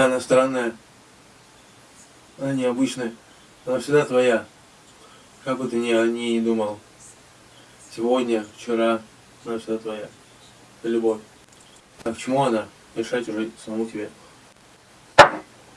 Она странная. Она необычная. Она всегда твоя. Как бы ты ни о ней не думал. Сегодня, вчера, она всегда твоя. Это любовь. А к чему она? Решать уже самому тебе.